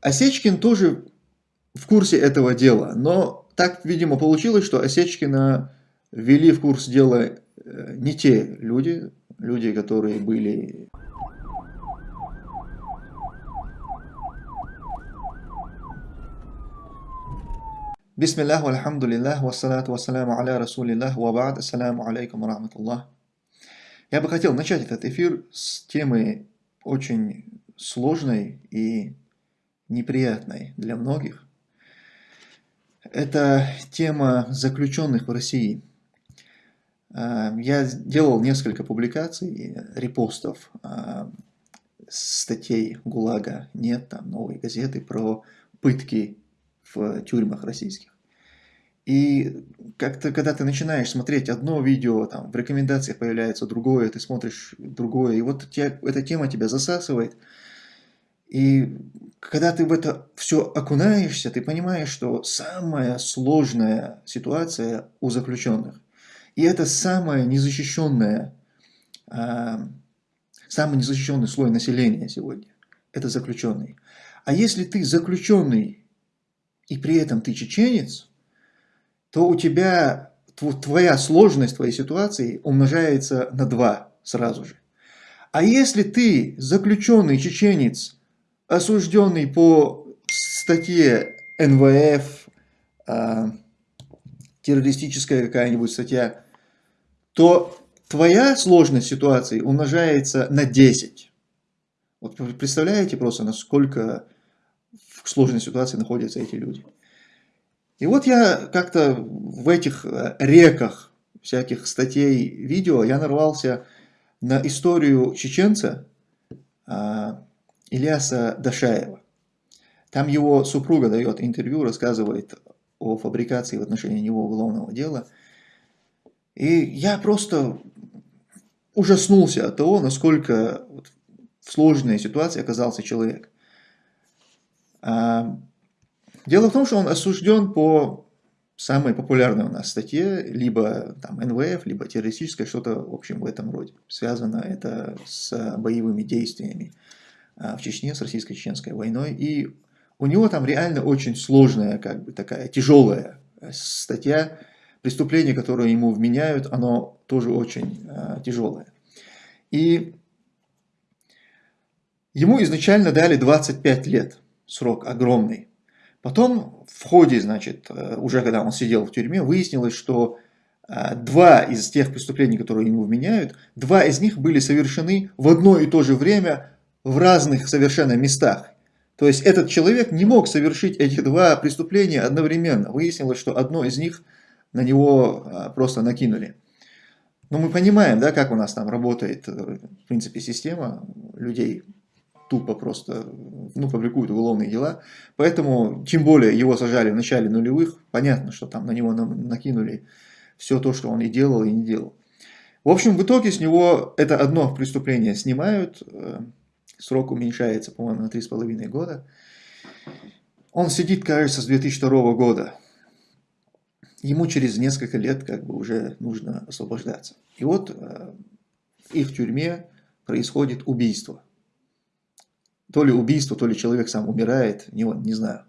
Осечкин тоже в курсе этого дела, но так, видимо, получилось, что Осечкина ввели в курс дела э, не те люди, люди, которые были... Бисмиллах, вальхамдулиллах, вассалату вассаляму аля расулиллах, вабад, ассаляму алейкум рахматуллах. Я бы хотел начать этот эфир с темы очень сложной и неприятной для многих. Это тема заключенных в России. А, я делал несколько публикаций, репостов а, статей ГУЛАГа «Нет», там новые газеты про пытки в тюрьмах российских. И как-то, когда ты начинаешь смотреть одно видео, там в рекомендациях появляется другое, ты смотришь другое, и вот тебя, эта тема тебя засасывает. И когда ты в это все окунаешься, ты понимаешь, что самая сложная ситуация у заключенных. И это самая незащищенная, а, самый незащищенный слой населения сегодня. Это заключенный. А если ты заключенный, и при этом ты чеченец, то у тебя твоя сложность твоей ситуации умножается на два сразу же. А если ты заключенный чеченец, осужденный по статье НВФ, э, террористическая какая-нибудь статья, то твоя сложность ситуации умножается на 10. Вот представляете просто, насколько в сложной ситуации находятся эти люди. И вот я как-то в этих э, реках всяких статей, видео, я нарвался на историю чеченца, а, Ильяса Дашаева. Там его супруга дает интервью, рассказывает о фабрикации в отношении него уголовного дела. И я просто ужаснулся от того, насколько в сложной ситуации оказался человек. А, дело в том, что он осужден по самой популярной у нас статье, либо там НВФ, либо террористическое, что-то в общем в этом роде. Связано это с боевыми действиями в Чечне с российско-чеченской войной. И у него там реально очень сложная, как бы такая тяжелая э, статья. Преступление, которое ему вменяют, оно тоже очень э, тяжелое. И ему изначально дали 25 лет, срок огромный. Потом в ходе, значит, э, уже когда он сидел в тюрьме, выяснилось, что два из тех преступлений, которые ему вменяют, два из них были совершены в одно и то же время в разных совершенно местах. То есть этот человек не мог совершить эти два преступления одновременно. Выяснилось, что одно из них на него а, просто накинули. Но мы понимаем, да, как у нас там работает, э, в принципе, система людей тупо просто ну, фабрикуют уголовные дела. Поэтому, тем более, его сажали в начале нулевых, понятно, что там на него накинули все то, что он и делал, и не делал. В общем, в итоге с него это одно преступление снимают, э, срок уменьшается, по-моему, на 3,5 года. Он сидит, кажется, с 2002 года. Ему через несколько лет как бы уже нужно освобождаться. И вот э, в их тюрьме происходит убийство. То ли убийство, то ли человек сам умирает, не, не знаю.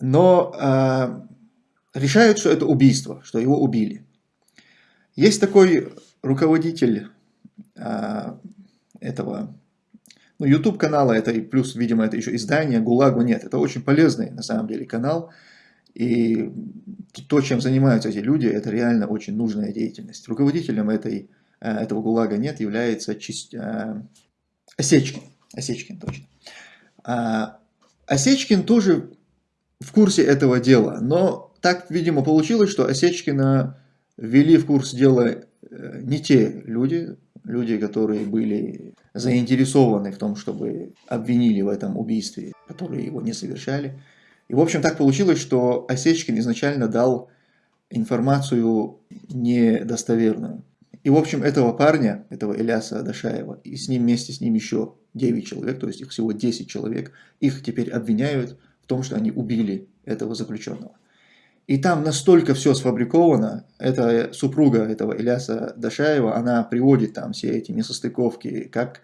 Но э, решают, что это убийство, что его убили. Есть такой руководитель э, этого ну, YouTube канала, это и плюс, видимо, это еще издание, ГУЛАГу нет. Это очень полезный, на самом деле, канал. И то, чем занимаются эти люди, это реально очень нужная деятельность. Руководителем этой, э, этого ГУЛАГа нет, является Чист... Э, Осечкин. Осечкин, точно. А, Осечкин тоже в курсе этого дела, но так, видимо, получилось, что Осечкина ввели в курс дела э, не те люди, люди, которые были заинтересованы в том, чтобы обвинили в этом убийстве, которые его не совершали. И, в общем, так получилось, что Осечкин изначально дал информацию недостоверную. И, в общем, этого парня, этого Иляса Дашаева, и с ним вместе с ним еще 9 человек, то есть их всего 10 человек, их теперь обвиняют в том, что они убили этого заключенного. И там настолько все сфабриковано, это супруга этого Иляса Дашаева, она приводит там все эти несостыковки, как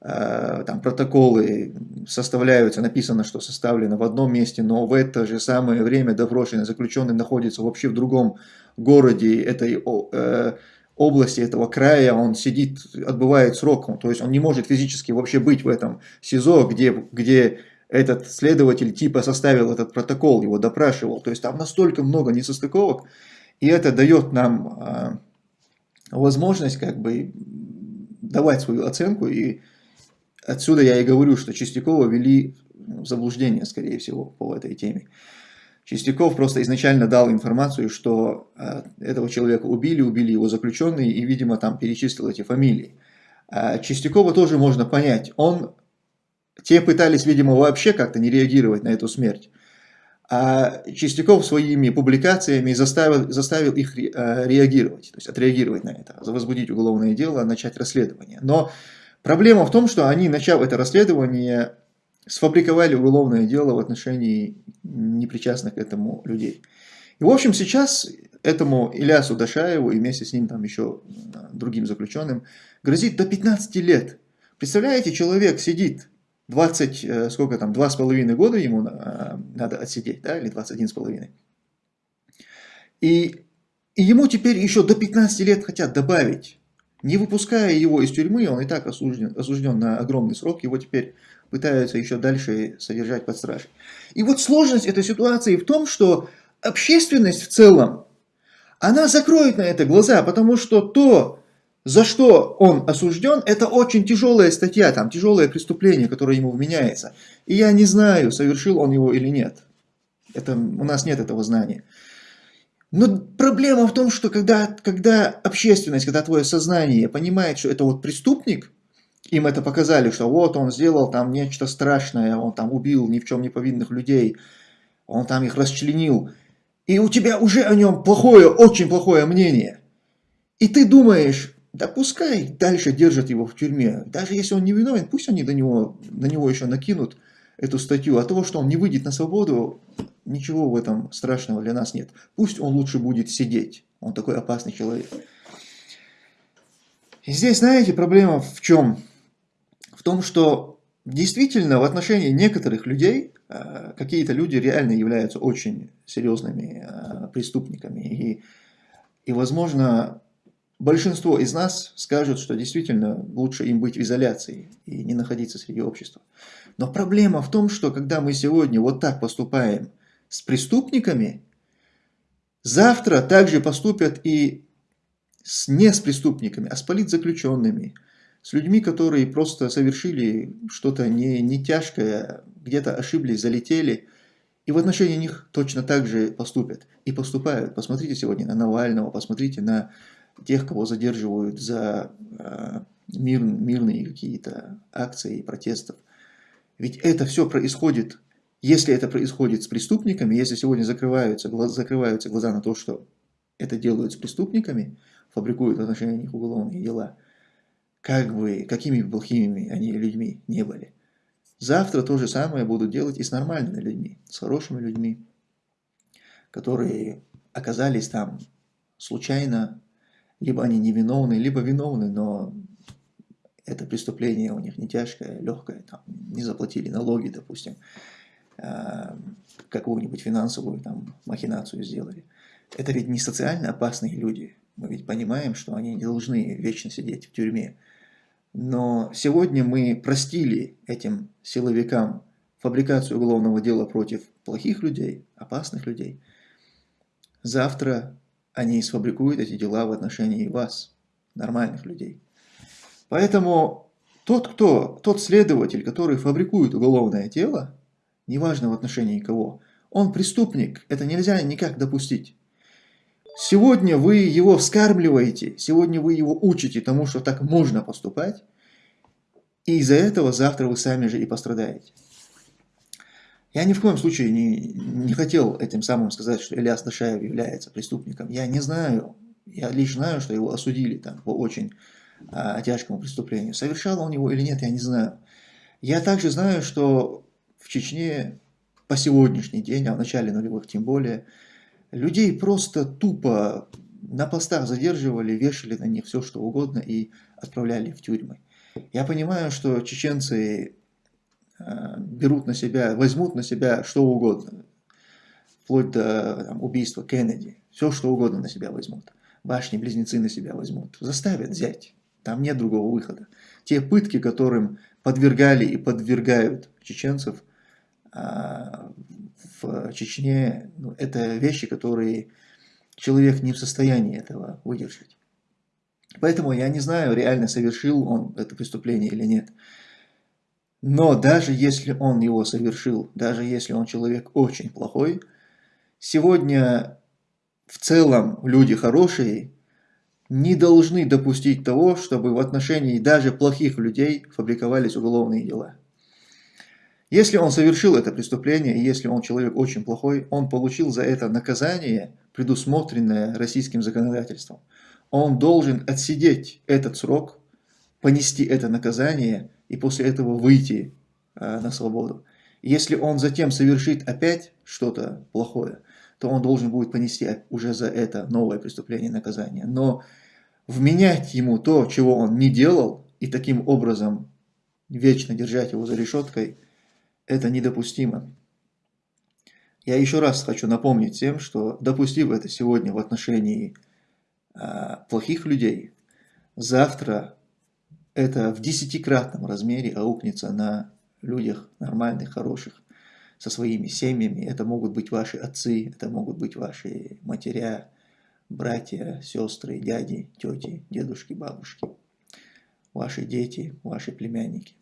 э, там протоколы составляются, написано, что составлено в одном месте, но в это же самое время допрошенный заключенный находится вообще в другом городе этой э, области, этого края, он сидит, отбывает срок, то есть он не может физически вообще быть в этом СИЗО, где, где этот следователь типа составил этот протокол, его допрашивал. То есть там настолько много несостыковок, и это дает нам э, возможность как бы давать свою оценку. И отсюда я и говорю, что Чистякова вели заблуждение, скорее всего, по этой теме. Чистяков просто изначально дал информацию, что э, этого человека убили, убили его заключенные, и, видимо, там перечислил эти фамилии. А Чистякова тоже можно понять. Он те пытались, видимо, вообще как-то не реагировать на эту смерть. А Чистяков своими публикациями заставил, заставил их э, реагировать, то есть отреагировать на это, возбудить уголовное дело, начать расследование. Но проблема в том, что они, начав это расследование, сфабриковали уголовное дело в отношении непричастных к этому людей. И, в общем, сейчас этому Илясу Дашаеву и вместе с ним там еще э, другим заключенным грозит до 15 лет. Представляете, человек сидит 20, э, сколько там, 2,5 года ему э, надо отсидеть, да, или 21,5. И, и ему теперь еще до 15 лет хотят добавить. Не выпуская его из тюрьмы, он и так осужден, осужден на огромный срок, его теперь пытаются еще дальше содержать под стражей. И вот сложность этой ситуации в том, что общественность в целом, она закроет на это глаза, потому что то, за что он осужден, это очень тяжелая статья, там тяжелое преступление, которое ему вменяется. И я не знаю, совершил он его или нет. Это, у нас нет этого знания. Но проблема в том, что когда, когда общественность, когда твое сознание понимает, что это вот преступник, им это показали, что вот он сделал там нечто страшное, он там убил ни в чем не повинных людей, он там их расчленил, и у тебя уже о нем плохое, очень плохое мнение. И ты думаешь, да пускай дальше держат его в тюрьме. Даже если он не виновен, пусть они до него, на него еще накинут эту статью. А того, что он не выйдет на свободу, ничего в этом страшного для нас нет. Пусть он лучше будет сидеть. Он такой опасный человек. И здесь, знаете, проблема в чем? В том, что действительно в отношении некоторых людей, э, какие-то люди реально являются очень серьезными э, преступниками. И, и возможно, большинство из нас скажут, что действительно лучше им быть в изоляции и не находиться среди общества. Но проблема в том, что когда мы сегодня вот так поступаем с преступниками, завтра также поступят и с, не с преступниками, а с политзаключенными, с людьми, которые просто совершили что-то не, не тяжкое, где-то ошиблись, залетели, и в отношении них точно так же поступят. И поступают. Посмотрите сегодня на Навального, посмотрите на тех, кого задерживают за э, мир, мирные какие-то акции протестов. Ведь это все происходит, если это происходит с преступниками, если сегодня закрываются, закрываются глаза на то, что это делают с преступниками, фабрикуют в отношении них уголовные дела, как бы, какими бы плохими они людьми не были. Завтра то же самое будут делать и с нормальными людьми, с хорошими людьми, которые оказались там случайно либо они невиновны, либо виновны, но это преступление у них не тяжкое, легкое, там, не заплатили налоги, допустим, э, какую-нибудь финансовую там, махинацию сделали. Это ведь не социально опасные люди. Мы ведь понимаем, что они не должны вечно сидеть в тюрьме. Но сегодня мы простили этим силовикам фабрикацию уголовного дела против плохих людей, опасных людей. Завтра они сфабрикуют эти дела в отношении вас, нормальных людей. Поэтому тот, кто, тот следователь, который фабрикует уголовное дело, неважно в отношении кого, он преступник, это нельзя никак допустить. Сегодня вы его вскармливаете, сегодня вы его учите тому, что так можно поступать, и из-за этого завтра вы сами же и пострадаете. Я ни в коем случае не, не хотел этим самым сказать, что Ильяс Дашаев является преступником. Я не знаю. Я лишь знаю, что его осудили там по очень а, тяжкому преступлению. Совершал он его или нет, я не знаю. Я также знаю, что в Чечне по сегодняшний день, а в начале нулевых тем более, людей просто тупо на постах задерживали, вешали на них все, что угодно и отправляли в тюрьмы. Я понимаю, что чеченцы берут на себя, возьмут на себя что угодно, вплоть до там, убийства Кеннеди, все что угодно на себя возьмут. Башни-близнецы на себя возьмут, заставят взять, там нет другого выхода. Те пытки, которым подвергали и подвергают чеченцев а, в Чечне, ну, это вещи, которые человек не в состоянии этого выдержать. Поэтому я не знаю, реально совершил он это преступление или нет. Но даже если он его совершил, даже если он человек очень плохой, сегодня в целом люди хорошие не должны допустить того, чтобы в отношении даже плохих людей фабриковались уголовные дела. Если он совершил это преступление, и если он человек очень плохой, он получил за это наказание, предусмотренное российским законодательством. Он должен отсидеть этот срок, понести это наказание и после этого выйти э, на свободу. Если он затем совершит опять что-то плохое, то он должен будет понести уже за это новое преступление наказание. Но вменять ему то, чего он не делал, и таким образом вечно держать его за решеткой – это недопустимо. Я еще раз хочу напомнить всем, что допустив это сегодня в отношении э, плохих людей, завтра это в десятикратном размере аукнется на людях нормальных, хороших, со своими семьями. Это могут быть ваши отцы, это могут быть ваши матеря, братья, сестры, дяди, тети, дедушки, бабушки, ваши дети, ваши племянники.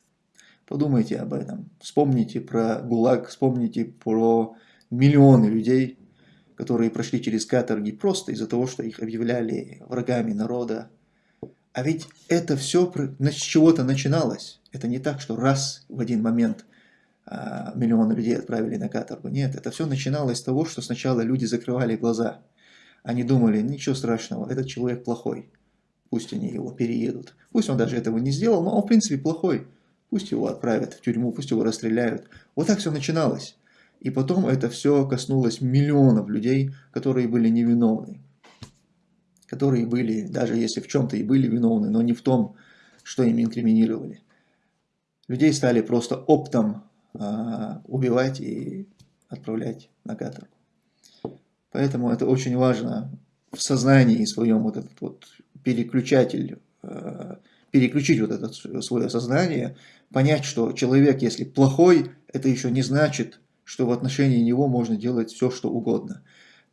Подумайте об этом. Вспомните про ГУЛАГ, вспомните про миллионы людей, которые прошли через каторги просто из-за того, что их объявляли врагами народа. А ведь это все с чего-то начиналось. Это не так, что раз в один момент а, миллионы людей отправили на каторгу. Нет, это все начиналось с того, что сначала люди закрывали глаза. Они думали, ничего страшного, этот человек плохой. Пусть они его переедут. Пусть он даже этого не сделал, но он в принципе плохой. Пусть его отправят в тюрьму, пусть его расстреляют. Вот так все начиналось. И потом это все коснулось миллионов людей, которые были невиновны. Которые были, даже если в чем-то и были виновны, но не в том, что им инкриминировали. Людей стали просто оптом э, убивать и отправлять на каторгу. Поэтому это очень важно в сознании своем вот этот вот переключатель э, переключить вот это свое сознание, понять, что человек, если плохой, это еще не значит, что в отношении него можно делать все, что угодно.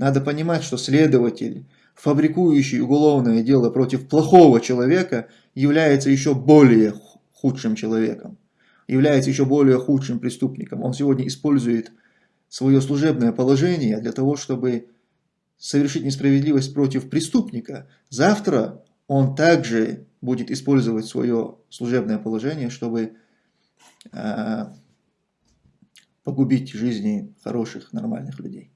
Надо понимать, что следователь, фабрикующий уголовное дело против плохого человека, является еще более худшим человеком, является еще более худшим преступником. Он сегодня использует свое служебное положение для того, чтобы совершить несправедливость против преступника. Завтра он также будет использовать свое служебное положение, чтобы э, погубить жизни хороших, нормальных людей.